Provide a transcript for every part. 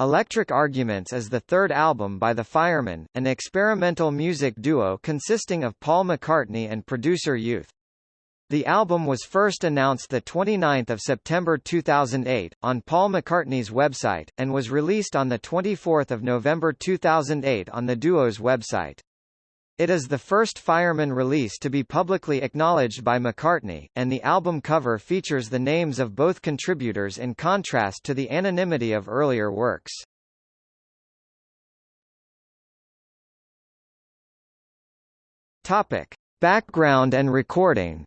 Electric Arguments is the third album by The Fireman, an experimental music duo consisting of Paul McCartney and producer Youth. The album was first announced 29 September 2008, on Paul McCartney's website, and was released on 24 November 2008 on the duo's website. It is the first Fireman release to be publicly acknowledged by McCartney, and the album cover features the names of both contributors in contrast to the anonymity of earlier works. Topic. Background and recording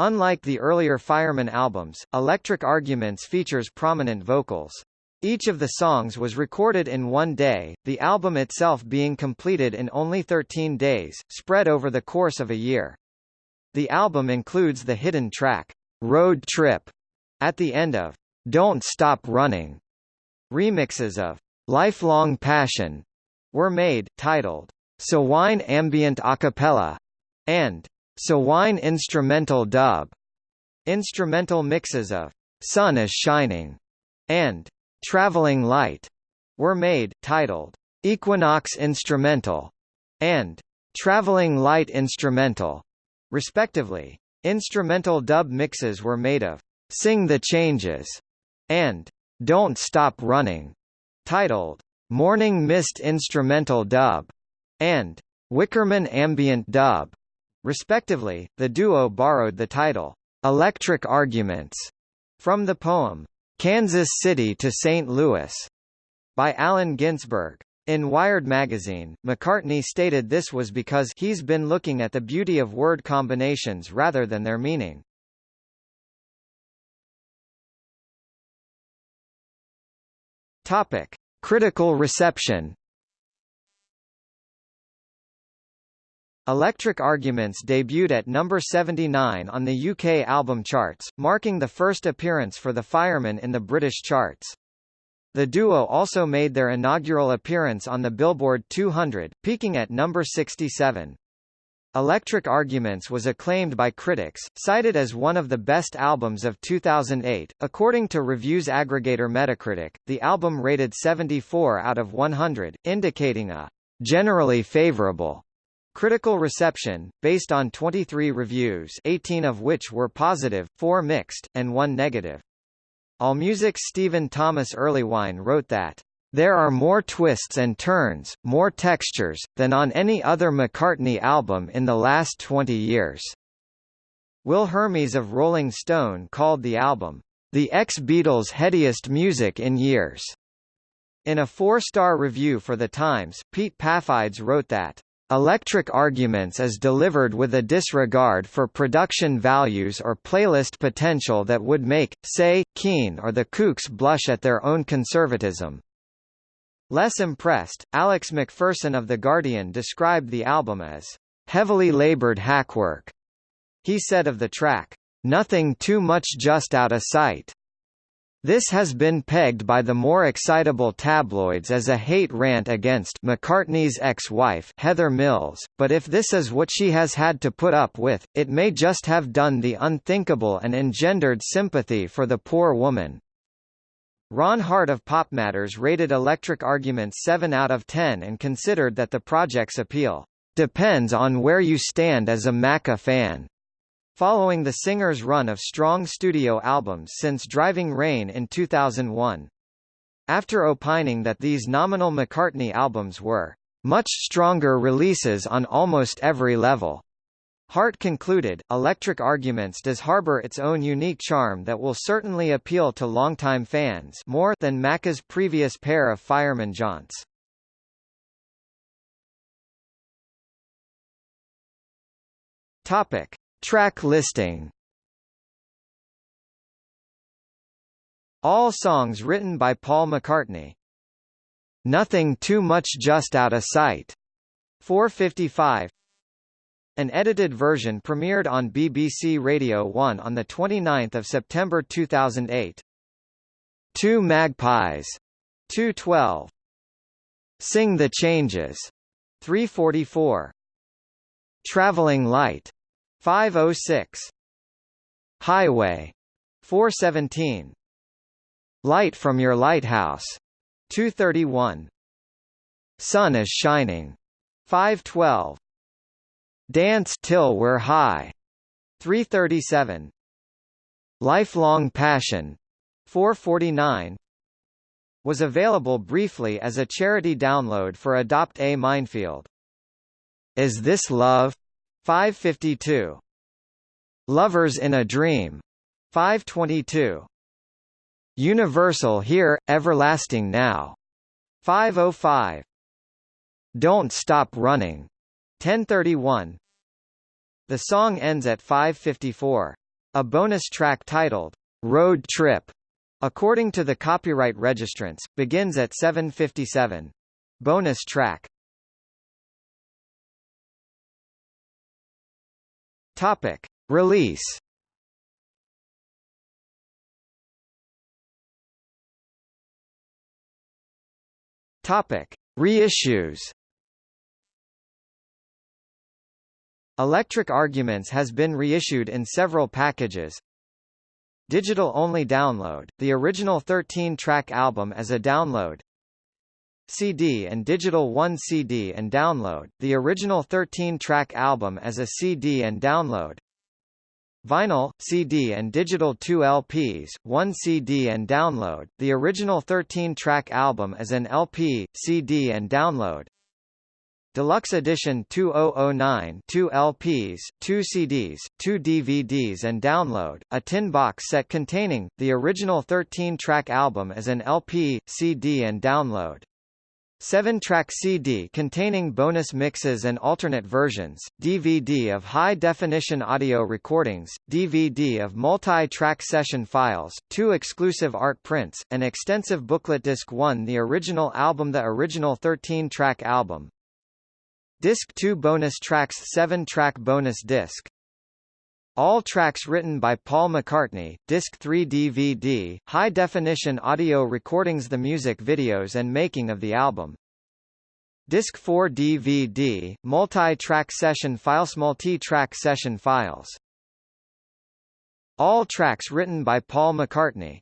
Unlike the earlier Fireman albums, Electric Arguments features prominent vocals. Each of the songs was recorded in one day, the album itself being completed in only 13 days, spread over the course of a year. The album includes the hidden track, Road Trip, at the end of Don't Stop Running. Remixes of Lifelong Passion were made, titled Sawine Ambient Acapella and Sawine Instrumental Dub. Instrumental mixes of Sun is Shining and Traveling Light were made, titled Equinox Instrumental and Traveling Light Instrumental, respectively. Instrumental dub mixes were made of Sing the Changes and Don't Stop Running, titled Morning Mist Instrumental Dub and Wickerman Ambient Dub. Respectively, the duo borrowed the title, Electric Arguments, from the poem, Kansas City to St. Louis, by Allen Ginsberg. In Wired magazine, McCartney stated this was because he's been looking at the beauty of word combinations rather than their meaning. Topic: Critical reception. Electric Arguments debuted at number 79 on the UK album charts, marking the first appearance for the Fireman in the British charts. The duo also made their inaugural appearance on the Billboard 200, peaking at number 67. Electric Arguments was acclaimed by critics, cited as one of the best albums of 2008. According to reviews aggregator Metacritic, the album rated 74 out of 100, indicating a generally favorable Critical reception, based on 23 reviews 18 of which were positive, 4 mixed, and 1 negative. AllMusic's Stephen Thomas Erlewine wrote that, "...there are more twists and turns, more textures, than on any other McCartney album in the last 20 years." Will Hermes of Rolling Stone called the album, "...the ex-Beatles' headiest music in years." In a four-star review for The Times, Pete Paphides wrote that, Electric Arguments is delivered with a disregard for production values or playlist potential that would make, say, Keane or the Kooks blush at their own conservatism. Less impressed, Alex McPherson of The Guardian described the album as heavily labored hackwork. He said of the track, nothing too much just out of sight. This has been pegged by the more excitable tabloids as a hate rant against McCartney's ex-wife Heather Mills, but if this is what she has had to put up with, it may just have done the unthinkable and engendered sympathy for the poor woman. Ron Hart of Pop Matters rated Electric Arguments 7 out of 10 and considered that the project's appeal depends on where you stand as a Macca fan. Following the singer's run of strong studio albums since Driving Rain in 2001. After opining that these nominal McCartney albums were much stronger releases on almost every level. Hart concluded, Electric Arguments does harbor its own unique charm that will certainly appeal to longtime fans more than Macca's previous pair of fireman jaunts. Topic. Track listing All songs written by Paul McCartney. Nothing Too Much Just Out of Sight. 455 An edited version premiered on BBC Radio 1 on 29 September 2008. Two Magpies. 212. Sing the Changes. 344. Traveling Light. 506 Highway 417 Light from Your Lighthouse, 231. Sun is Shining, 512. Dance Till We're High, 337. Lifelong Passion, 449 was available briefly as a charity download for Adopt a Minefield. Is This Love? 552. Lovers in a Dream. 522. Universal Here, Everlasting Now. 505. Don't Stop Running. 1031. The song ends at 554. A bonus track titled, Road Trip, according to the copyright registrants, begins at 757. Bonus track Topic. Release Topic. Reissues Electric Arguments has been reissued in several packages. Digital-only download, the original 13-track album as a download CD and Digital 1 CD and download, the original 13-track album as a CD and download Vinyl, CD and digital 2 LPs, 1 CD and download, the original 13-track album as an LP, CD and download Deluxe Edition 2009 2 LPs, 2 CDs, 2 DVDs and download, a tin box set containing, the original 13-track album as an LP, CD and download. 7-track CD containing bonus mixes and alternate versions, DVD of high-definition audio recordings, DVD of multi-track session files, two exclusive art prints, an extensive booklet Disc 1 The original album The original 13-track album, Disc 2 bonus tracks 7-track bonus disc all tracks written by Paul McCartney, Disc 3 DVD, high-definition audio recordings The music videos and making of the album. Disc 4 DVD, multi-track session files Multi-track session files All tracks written by Paul McCartney